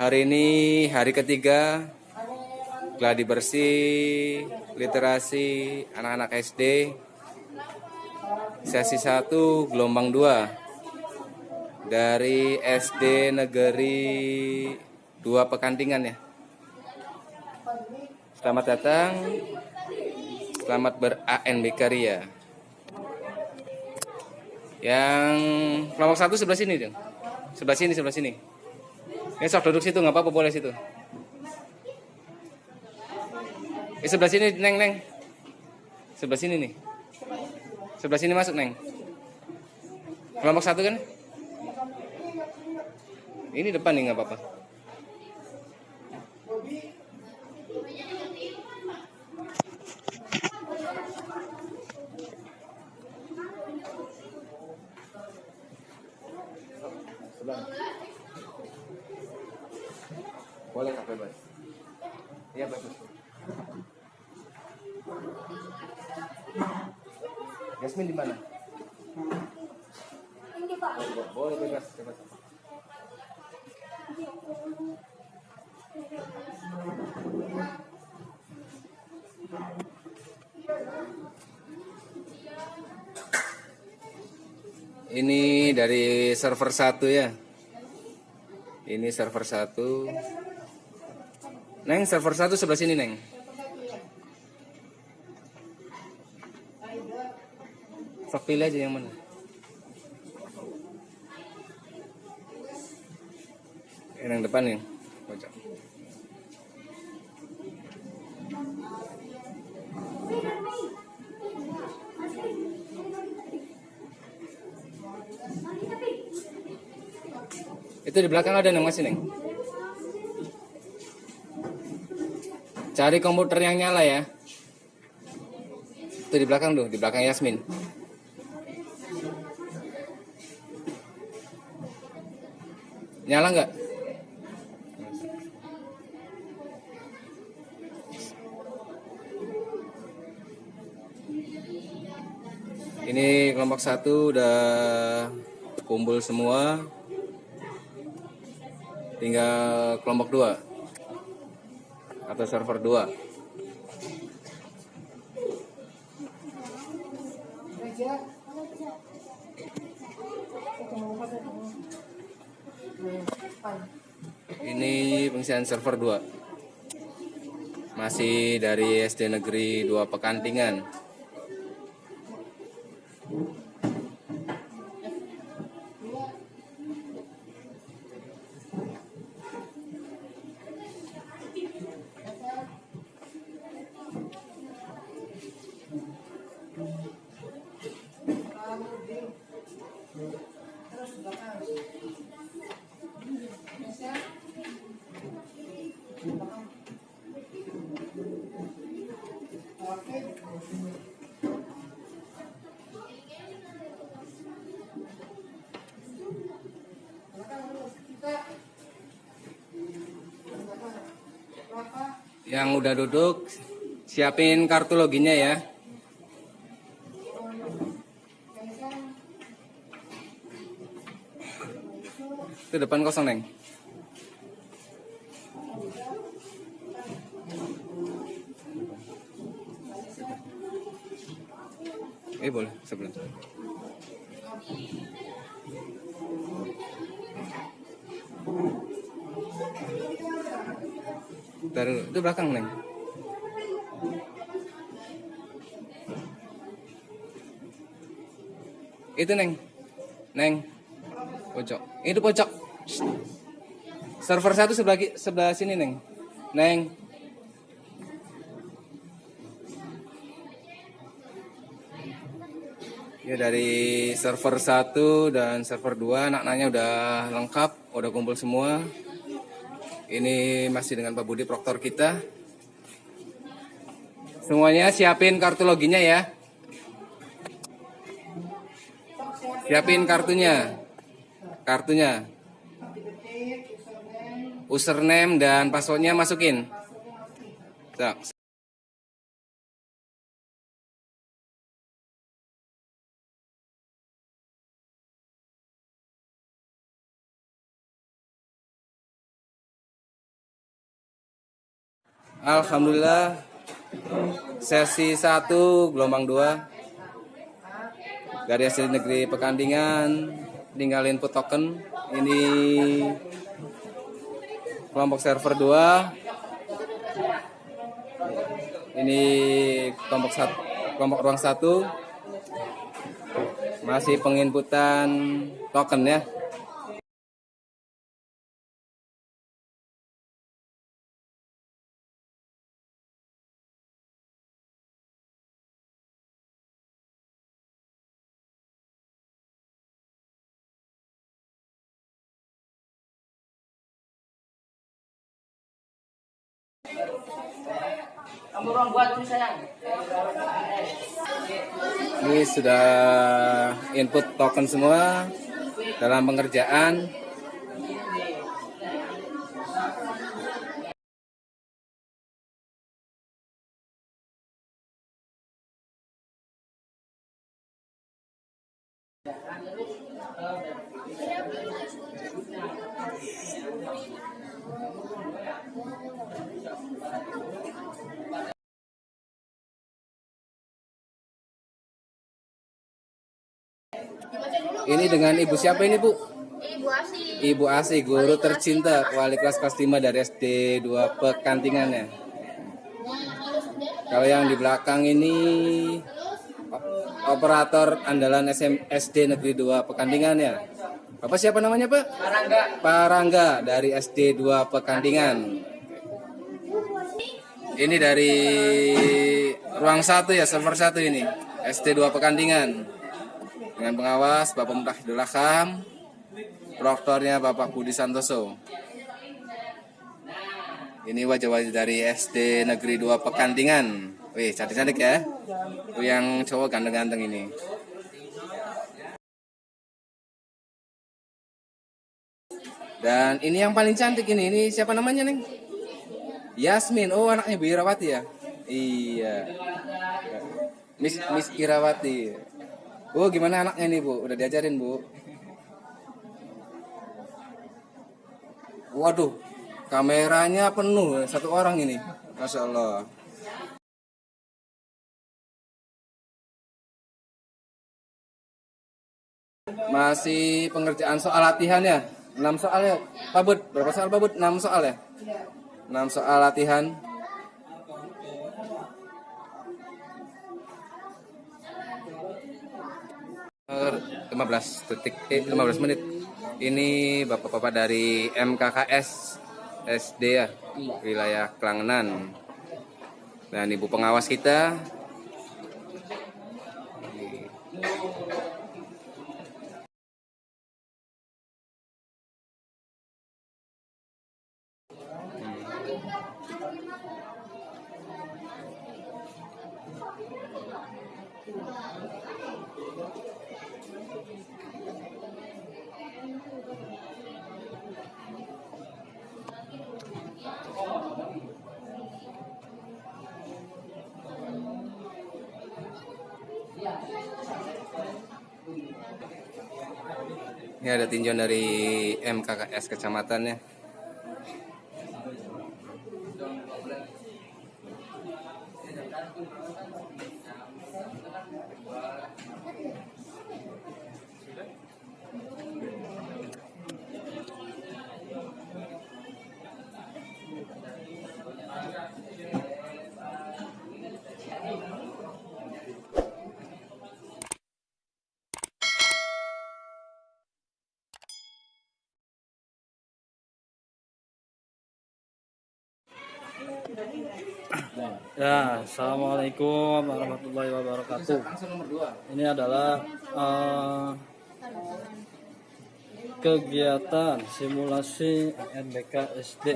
Hari ini hari ketiga gladi bersih literasi anak-anak SD sesi 1 gelombang 2 dari SD Negeri 2 Pekantingan ya. Selamat datang. Selamat ber-ANBK Ria. Yang kelompok satu sebelah sini, dong. Sebelah sini, sebelah sini. Ya duduk situ, nggak apa-apa boleh situ. Eh sebelah sini, Neng, Neng. Sebelah sini nih. Sebelah sini masuk, Neng. Kelompok satu kan? Ini depan nih nggak apa-apa. Sebelah. Boleh kak bebas. Iya bebas. Yasmin di mana? Boleh bebas, bebas. Ini dari server satu ya. Ini server satu. Neng, server satu sebelah sini, Neng. Sok pilih aja yang mana. Yang depan nih, Itu di belakang ada neng masih neng. Cari komputer yang nyala ya. Itu di belakang tuh, di belakang Yasmin. Nyala nggak? Ini kelompok satu udah kumpul semua. Tinggal kelompok dua. Atau server dua. Ini pengisian server 2 Masih dari SD Negeri 2 Pekantingan Yang udah duduk siapin kartu loginnya ya. Itu depan kosong, Neng. Eh boleh sebelah. Taruh itu belakang neng. Itu neng, neng, pojok. Itu pojok. Server satu sebelah sebelah sini neng, neng. Ya dari server 1 dan server 2 anak-anaknya udah lengkap, udah kumpul semua. Ini masih dengan Pak Budi proktor kita. Semuanya siapin kartu loginnya ya. Siapin kartunya. Kartunya. Username dan passwordnya masukin. Tak. Alhamdulillah. Sesi 1 gelombang 2 dari SD Negeri Pekandingan tinggal input token. Ini kelompok server 2 ini kelompok satu kelompok ruang 1 masih penginputan token ya Ini sudah input token semua dalam pengerjaan. Ini dengan ibu siapa ini bu? Ibu Asi. Ibu Asi, guru tercinta wali kelas kelas 5 dari SD 2 Pekantingan ya. Kalau yang di belakang ini operator andalan SM, SD Negeri 2 Pekantingan ya. Bapak siapa namanya Pak? Parangga. Parangga dari SD 2 Pekantingan. Ini dari ruang satu ya, server satu ini. SD 2 Pekantingan. Dengan pengawas Bapak Mutahidul Akam, proktornya Bapak Budi Santoso. Ini wajah-wajah dari SD Negeri 2 Pekantingan. Wih, cantik-cantik ya. Tuh yang cowok ganteng-ganteng ini. Dan ini yang paling cantik ini, ini siapa namanya, Neng? Yasmin. Oh, anaknya Bu Irawati ya? Iya. Miss Miss Irawati. Bu, gimana anaknya nih, Bu? Udah diajarin, Bu? Waduh, kameranya penuh satu orang ini. Masya Allah. Masih pengerjaan soal latihan ya? 6 soal ya? Pak Bud, berapa soal Pak Bud? 6 soal ya? 6 soal latihan. 15 detik eh 15 menit. Ini bapak-bapak dari MKKS SD ya, wilayah Klangenan. Dan ibu pengawas kita. Ini ada tinjauan dari MKKS kecamatannya. Ya, assalamualaikum warahmatullahi wabarakatuh. Langsung nomor 2. Ini adalah eh, kegiatan simulasi ANBK SD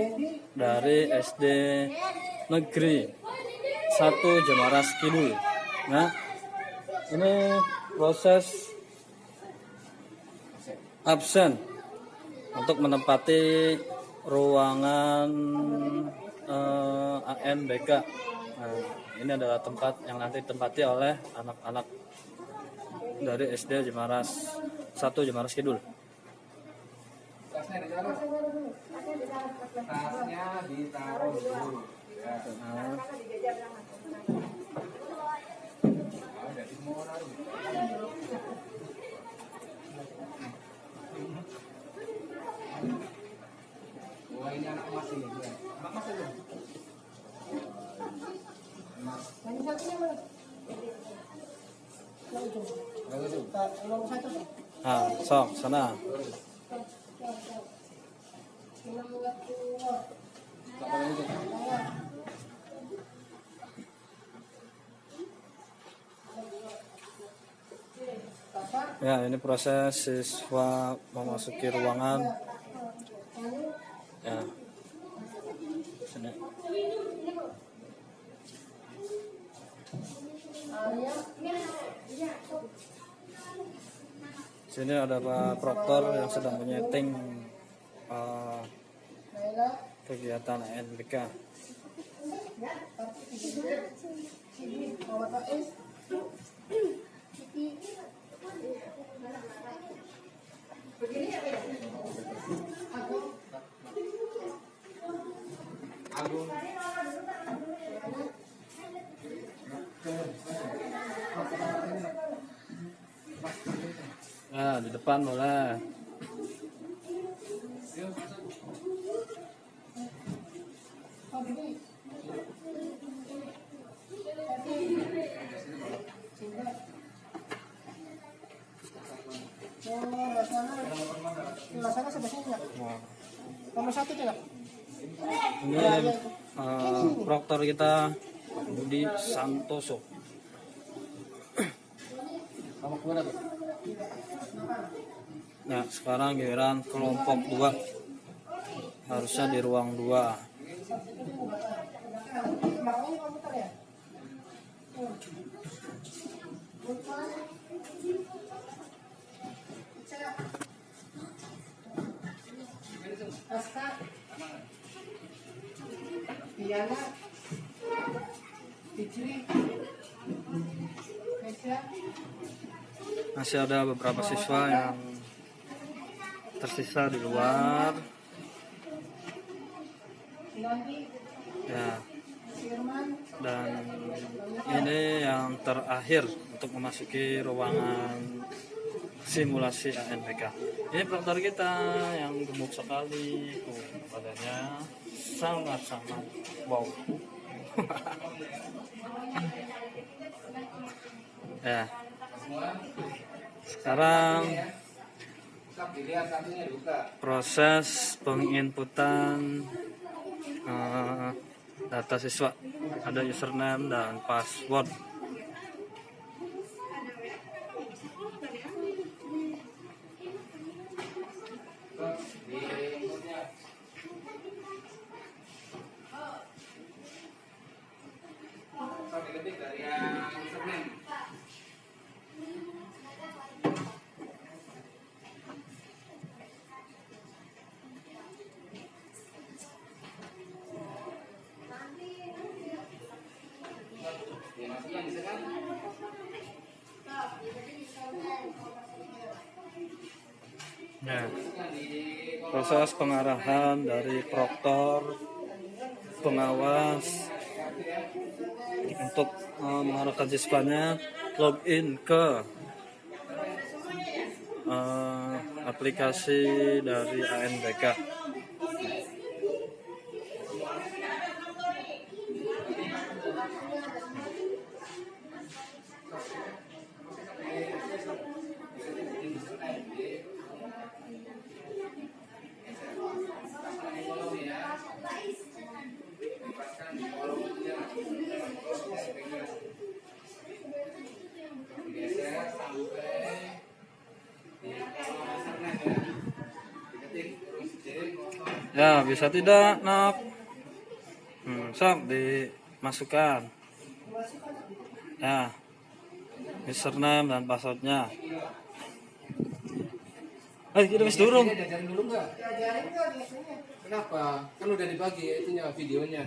dari SD Negeri 1 Jemaras Kidul. Nah, ini proses absen untuk menempati ruangan eh, ANBK. Nah, ini adalah tempat yang nanti ditempati oleh anak-anak dari SD Jemaras 1 Jemaras Kidul. Tasnya ditaruh. Dulu. Nah, Wah ini anak emas ini. ya. Anak emas itu. Bagus tuh. Nah, sok sana. Ya, ini proses siswa memasuki ruangan. Ada Pak Proktor yang sedang menyeting eh, kegiatan NBK. Nah, di depan boleh. Nah, Nomor satu tuh ya? ini eh, proktor kita Budi Santoso. Kamu keluar tuh. Nah, sekarang giliran kelompok dua harusnya di ruang dua. Makanya komputer ya? Masih ada beberapa siswa yang tersisa di luar. Ya, dan ini yang terakhir untuk memasuki ruangan simulasi ANPK. Ini proktor kita yang gemuk sekali, tuh badannya sangat-sangat wow. ya, sekarang proses penginputan eh, data siswa ada username dan password Nah, proses pengarahan dari proktor pengawas untuk eh, mengarahkan siswanya login ke eh, aplikasi dari ANBK. Ya, bisa tidak, nak? Hmm, sok dimasukkan. Ya, username dan passwordnya. Eh, kita bisa durung. Dia diajarin dulu nggak? Diajarin nggak biasanya? Kenapa? Kan udah dibagi ya itunya videonya.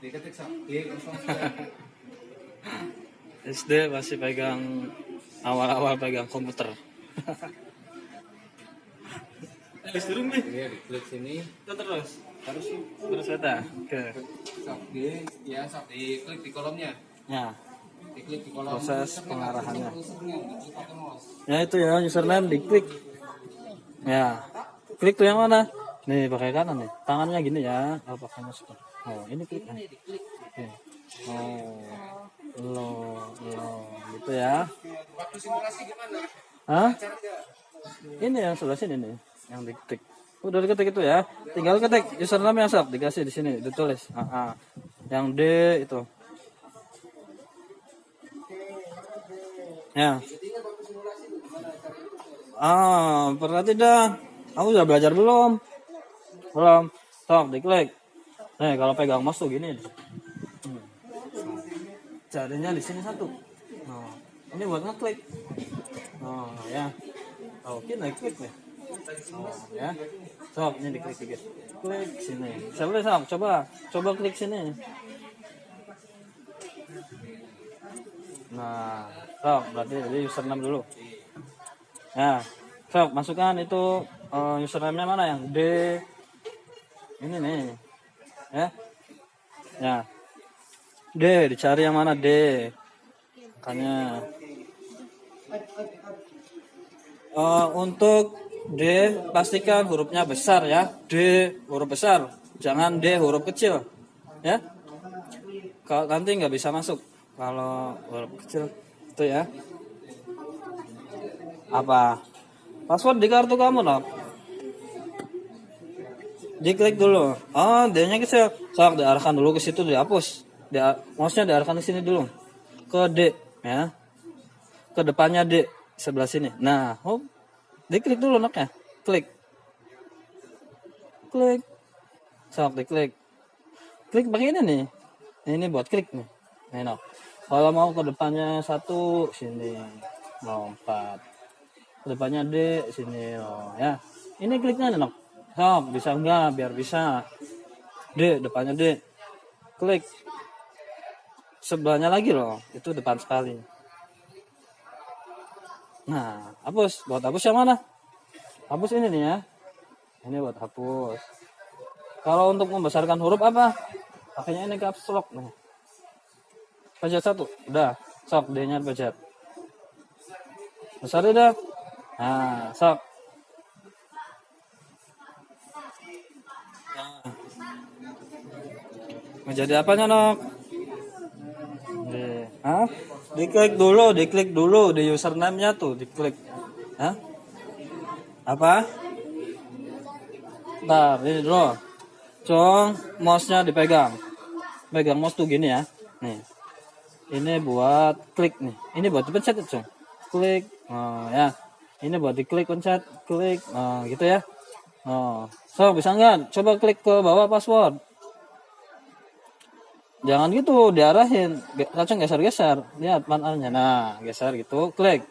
Diketik sak. Iya. SD masih pegang awal-awal pegang komputer. Eh, durung nih. Iya, diklik sini. Terus. Harus Terus beta. Oke. di ya di klik di kolomnya. Ya. Diklik di kolom Proses pengarahannya. Ya itu ya username diklik. Ya. Klik tuh yang mana? Nih pakai kanan nih. Tangannya gini ya. Oh, pakai mouse. Oh, ini klik. Oke. Oh. Lo, lo gitu ya. Waktu simulasi gimana? Hah? Ini yang sebelah sini nih, yang diketik. Udah diketik itu ya. Tinggal ketik username yang sok dikasih di sini, ditulis. Ah, ah. Yang D itu. Ya. Ah, pernah tidak? Kamu udah belajar belum? Belum. Sok diklik. Nih, kalau pegang tuh gini. Hmm. Jarinya di sini satu. Nah, ini buat ngeklik. Oh, ya. Oke, naik klik nih. Oh, ya. Sok, ini diklik dikit. Klik sini. Coba sok, coba. Coba klik sini. Nah, sok, berarti jadi username dulu. Ya, sok, masukkan itu eh, username-nya mana yang D. Ini nih. Ya. Ya. D, dicari yang mana D. Makanya Eh, untuk D pastikan hurufnya besar ya. D huruf besar, jangan D huruf kecil, ya. Kalau nanti nggak bisa masuk kalau huruf kecil itu ya. Apa? Password di kartu kamu dong. Diklik dulu. Oh, D-nya kecil. Sok diarahkan dulu ke situ dihapus. Dia mouse-nya diarahkan ke sini dulu. Ke D ya. Ke depannya D sebelah sini. Nah, hop. Diklik dulu noknya. Klik. Klik. Sok diklik. Klik pakai ini nih. Ini buat klik nih. Nih nok. Kalau mau ke depannya satu sini lompat. Ke depannya D sini oh ya. Ini kliknya nih nok. Sok bisa enggak biar bisa. D depannya D. Klik. Sebelahnya lagi loh. Itu depan sekali. Nah, hapus. Buat hapus yang mana? Hapus ini nih ya. Ini buat hapus. Kalau untuk membesarkan huruf apa? Pakainya ini caps lock nih. Pencet satu. Udah. Sok D-nya pencet. Besar udah. Nah, sok. Nah. Menjadi apanya, Nok? Hah? Diklik dulu, diklik dulu di username-nya tuh, diklik. Hah? Apa? Ntar, ini dulu. Cong, mouse-nya dipegang. Pegang mouse tuh gini ya. Nih. Ini buat klik nih. Ini buat dipencet Cong. Klik. Oh, ya. Ini buat diklik pencet, klik. Oh, gitu ya. Oh. So, bisa nggak? Coba klik ke bawah password. Jangan gitu, diarahin. Langsung geser-geser. Lihat panelnya. Nah, geser gitu, klik.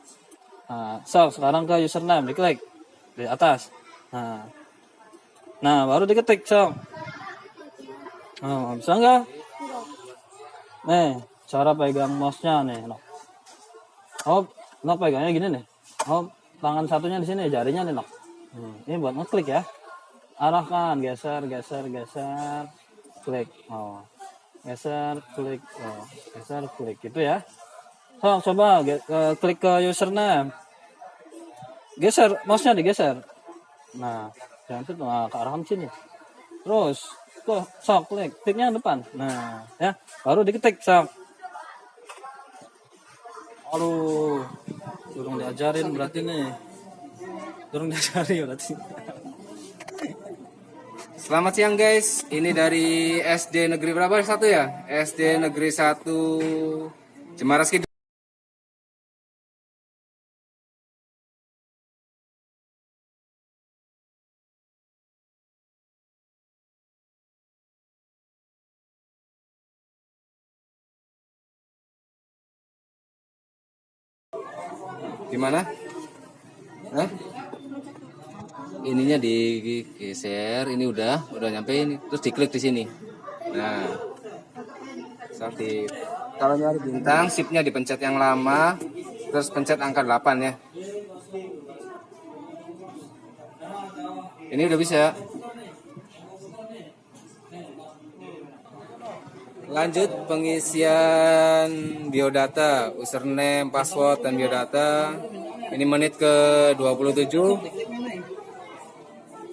Nah, so, sekarang ke username, diklik. Di atas. Nah, nah baru diketik, so. Oh, bisa nggak? Nih, cara pegang mouse-nya nih. No. Oh, no pegangnya gini nih. Oh, tangan satunya di sini, jarinya nih, no. Hmm, ini buat ngeklik ya. Arahkan, geser, geser, geser. Klik. Oh geser klik oh, geser klik gitu ya. So, coba eh, klik ke username. Geser mouse nya digeser. Nah jangan itu nah, ke arah sini. Terus tuh sok klik. Kliknya depan. Nah ya baru diketik sok. Aduh durung diajarin berarti nih. Durung diajarin berarti Selamat siang guys, ini dari SD Negeri berapa satu ya? SD Negeri 1 Jemaras Kidul. Gimana? Hah? Ininya digeser ini udah udah nyampe ini terus diklik di sini nah sampai kalau nyari bintang shiftnya dipencet yang lama terus pencet angka 8 ya ini udah bisa lanjut pengisian biodata, username, password, dan biodata. Ini menit ke 27.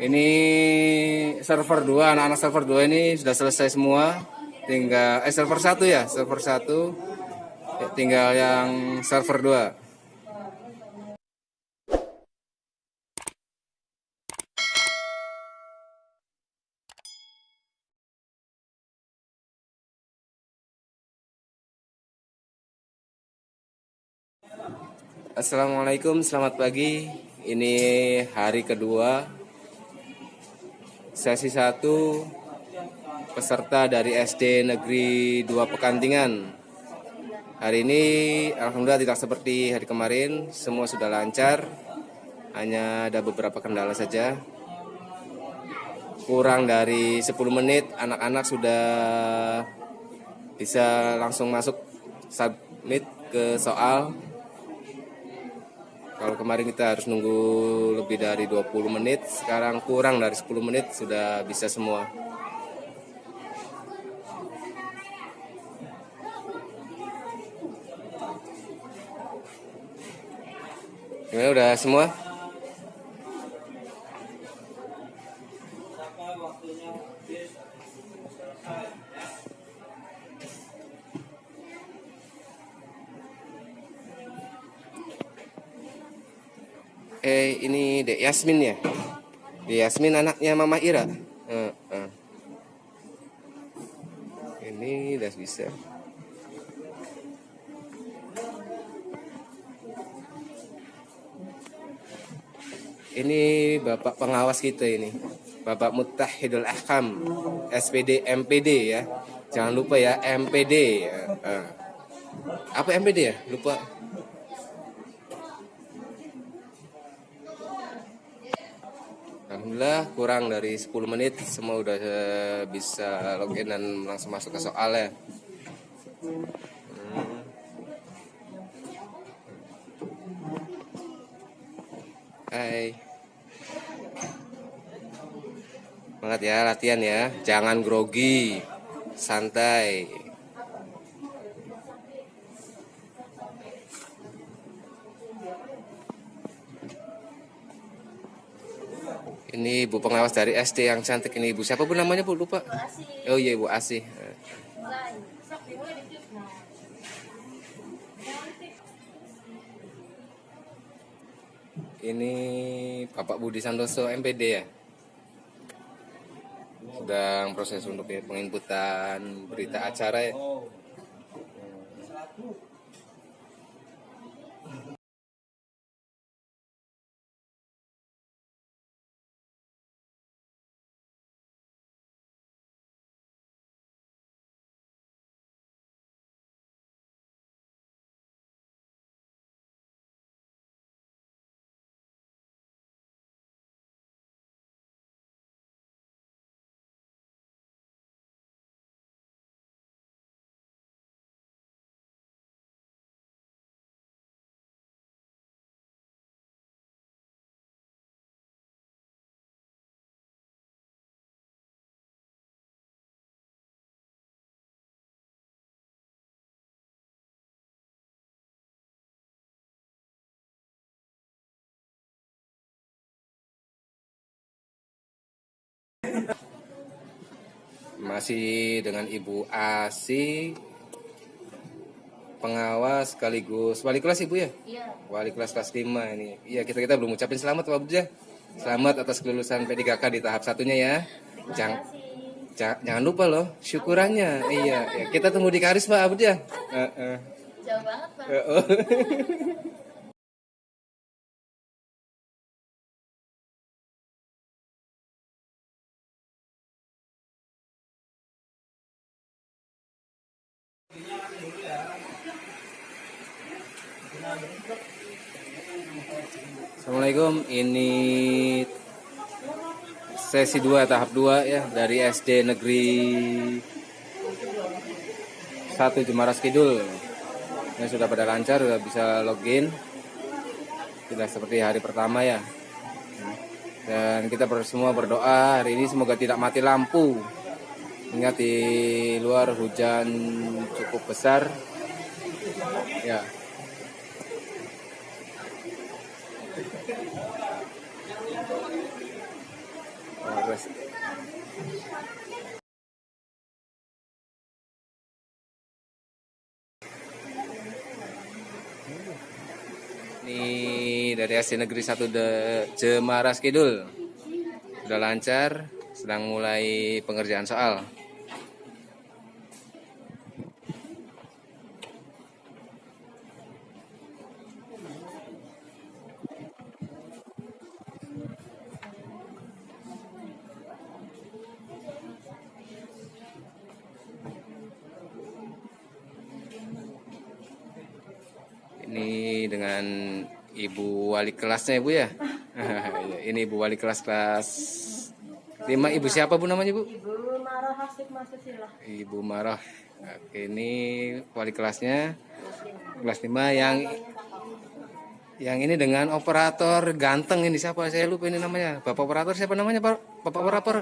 Ini server 2, anak-anak server 2 ini sudah selesai semua. Tinggal eh server 1 ya, server 1. Ya, tinggal yang server 2. Assalamualaikum, selamat pagi. Ini hari kedua sesi 1 peserta dari SD Negeri 2 Pekantingan. Hari ini alhamdulillah tidak seperti hari kemarin, semua sudah lancar. Hanya ada beberapa kendala saja. Kurang dari 10 menit anak-anak sudah bisa langsung masuk submit ke soal kalau kemarin kita harus nunggu lebih dari 20 menit, sekarang kurang dari 10 menit sudah bisa semua. Gimana udah semua? Eh ini Dek Yasmin ya? Dek Yasmin anaknya Mama Ira. Eh, eh. Ini udah bisa. Ini Bapak pengawas kita ini. Bapak Mutahidul Ahkam, SPD MPD ya. Jangan lupa ya MPD. ya. Eh. Apa MPD ya? Lupa. Alhamdulillah kurang dari 10 menit semua udah eh, bisa login dan langsung masuk ke soal ya. Hai. Semangat ya latihan ya, jangan grogi, santai. Ini ibu pengawas dari SD yang cantik ini ibu siapa bu namanya bu lupa. Oh iya ibu Asih. Ini Bapak Budi Santoso MPD ya. Sedang proses untuk penginputan berita acara ya. Masih dengan Ibu Asi pengawas sekaligus wali kelas Ibu ya? Iya. Wali kelas kelas 5 ini. Iya, kita kita belum ucapin selamat Pak Budi ya. Selamat atas kelulusan P3K di tahap satunya ya. Jangan ja- jangan lupa loh syukurannya. Iya, ya. kita tunggu di Karis Pak Abud ya. Eh, eh. Jauh banget, Pak. Oh. Assalamualaikum, ini sesi 2 tahap 2 ya dari SD Negeri 1 Jemaras Kidul. Ini sudah pada lancar, sudah bisa login. Tidak seperti hari pertama ya. Dan kita semua berdoa hari ini semoga tidak mati lampu. Ingat di luar hujan cukup besar. Ya. Ini dari SD Negeri 1 de Jemaras Kidul. Sudah lancar, sedang mulai pengerjaan soal. Wali kelasnya ibu ya. Iya, ini ibu wali kelas kelas 5 ibu siapa bu namanya bu? Ibu marah hasib masuk sila. Ibu Marah. Oke, ini wali kelasnya kelas 5 yang yang ini dengan operator ganteng ini siapa? Saya lupa ini namanya. Bapak operator siapa namanya Pak? Bapak operator?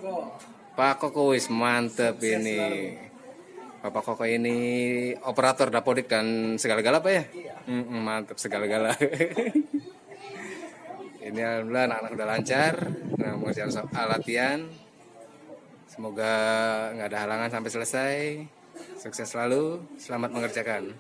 Pak Koko wis mantep ini. Bapak Koko ini operator dapodik dan segala-gala Pak ya? Mm-mm, mantep segala-gala. ini alhamdulillah anak-anak udah lancar. Nah, mengerjakan latihan. Semoga nggak ada halangan sampai selesai. Sukses selalu. Selamat mengerjakan.